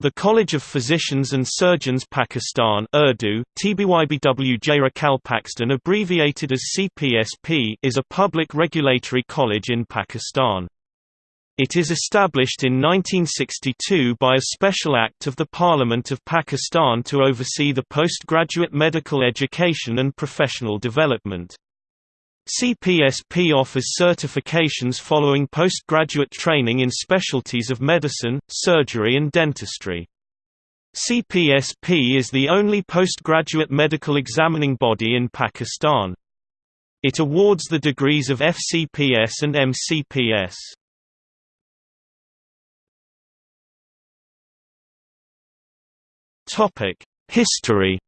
The College of Physicians and Surgeons Pakistan Urdu, TBYBW Kalpakstan abbreviated as CPSP is a public regulatory college in Pakistan. It is established in 1962 by a special act of the Parliament of Pakistan to oversee the postgraduate medical education and professional development. CPSP offers certifications following postgraduate training in specialties of medicine, surgery and dentistry. CPSP is the only postgraduate medical examining body in Pakistan. It awards the degrees of FCPS and MCPS. History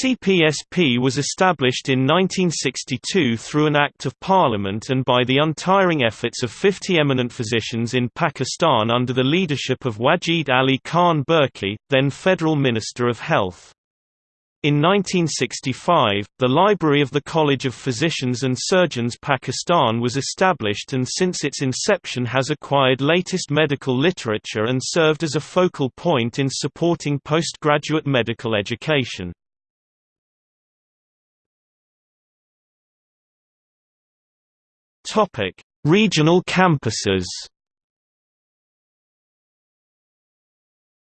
CPSP was established in 1962 through an Act of Parliament and by the untiring efforts of 50 eminent physicians in Pakistan under the leadership of Wajid Ali Khan Burki, then Federal Minister of Health. In 1965, the Library of the College of Physicians and Surgeons Pakistan was established and since its inception has acquired latest medical literature and served as a focal point in supporting postgraduate medical education. Topic: Regional campuses.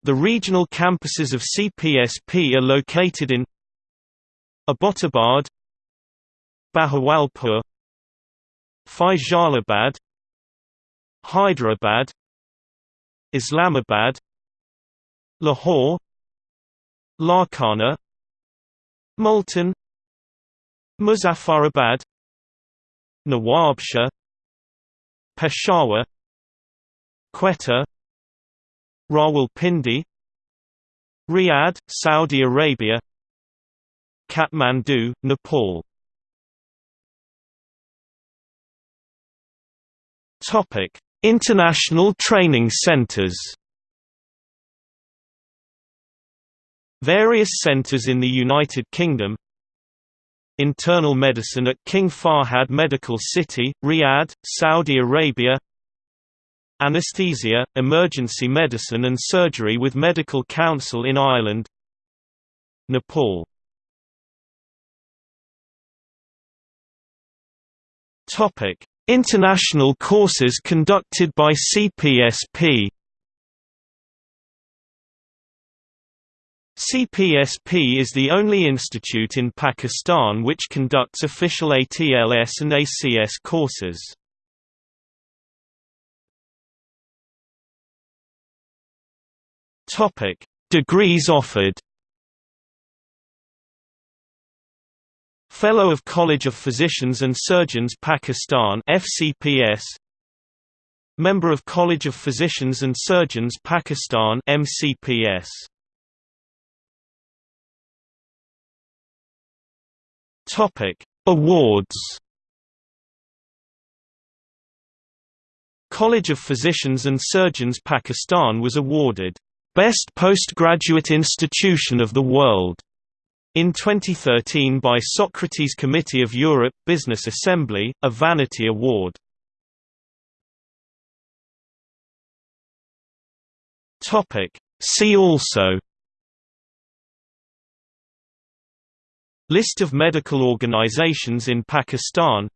The regional campuses of CPSP are located in Abbottabad, Bahawalpur, Faisalabad, Hyderabad, Islamabad, Lahore, Larkana, Multan, Muzaffarabad Nawabshah Peshawar Quetta Rawalpindi Riyadh, Saudi Arabia Kathmandu, Nepal Topic: International training centers. Various centers in the United Kingdom Internal Medicine at King Fahad Medical City, Riyadh, Saudi Arabia. Anesthesia, Emergency Medicine and Surgery with Medical Council in Ireland. Nepal. International courses conducted by CPSP CPSP is the only institute in Pakistan which conducts official ATLS and ACS courses. Topic: Degrees offered. Fellow of College of Physicians and Surgeons Pakistan FCPS Member of College of Physicians and Surgeons Pakistan MCPS Topic: Awards. College of Physicians and Surgeons Pakistan was awarded Best Postgraduate Institution of the World in 2013 by Socrates Committee of Europe Business Assembly, a vanity award. See also List of medical organizations in Pakistan.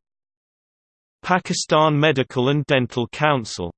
Pakistan Medical and Dental Council